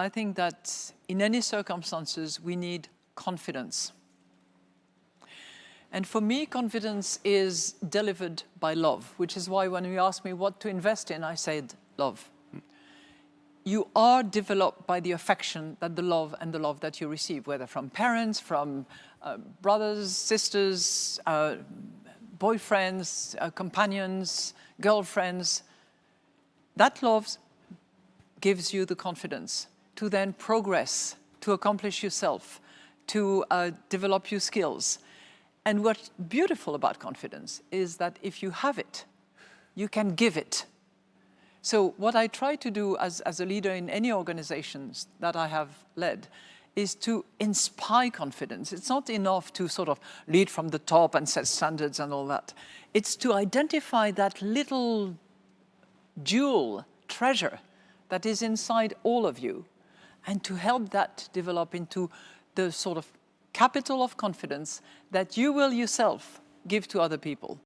I think that in any circumstances, we need confidence. And for me, confidence is delivered by love, which is why when you ask me what to invest in, I said love. You are developed by the affection that the love and the love that you receive, whether from parents, from uh, brothers, sisters, uh, boyfriends, uh, companions, girlfriends. That love gives you the confidence to then progress, to accomplish yourself, to uh, develop your skills. And what's beautiful about confidence is that if you have it, you can give it. So what I try to do as, as a leader in any organizations that I have led is to inspire confidence. It's not enough to sort of lead from the top and set standards and all that. It's to identify that little jewel, treasure, that is inside all of you and to help that develop into the sort of capital of confidence that you will yourself give to other people.